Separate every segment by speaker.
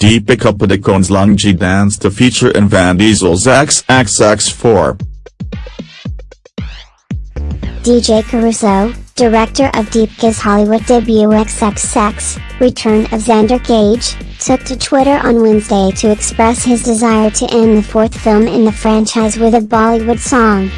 Speaker 1: Deepika Padukone's Lungi dance to feature in Vin Diesel's XXX4.
Speaker 2: DJ Caruso, director of Deepika's Hollywood debut XXX, Return of Xander Cage, took to Twitter on Wednesday to express his desire to end the fourth film in the franchise with a Bollywood song.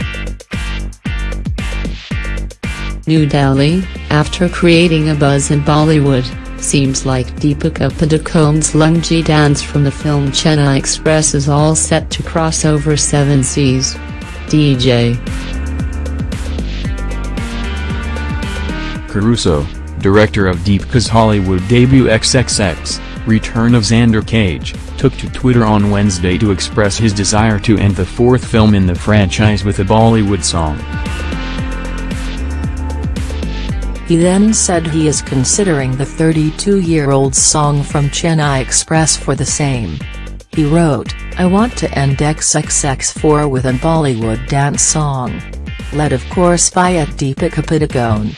Speaker 3: New Delhi, after creating a buzz in Bollywood, seems like Deepika Padukone's Lungi dance from the film Chennai Express is all set to cross over seven seas. DJ
Speaker 4: Caruso, director of Deepika's Hollywood debut XXX, Return of Xander Cage, took to Twitter on Wednesday to express his desire to end the fourth film in the franchise with a Bollywood song.
Speaker 3: He then said he is considering the 32-year-old's song from Chennai Express for the same. He wrote, I want to end XXX4 with a Bollywood dance song. Led of course by at Deepika Padukone.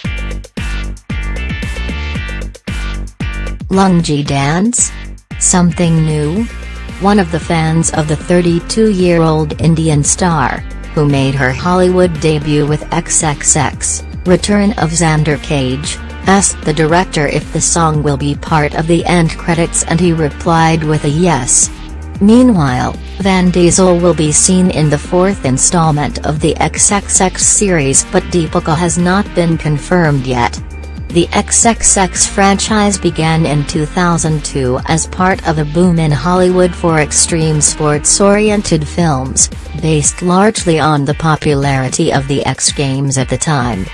Speaker 2: Lungi dance? Something new? One of the fans of the 32-year-old Indian star, who made her Hollywood debut with XXX, Return of Xander Cage, asked the director if the song will be part of the end credits and he replied with a yes. Meanwhile, Vin Diesel will be seen in the fourth installment of the XXX series but Deepika has not been confirmed yet. The XXX franchise began in 2002 as part of a boom in Hollywood for extreme sports-oriented films, based largely on the popularity of the X Games at the time.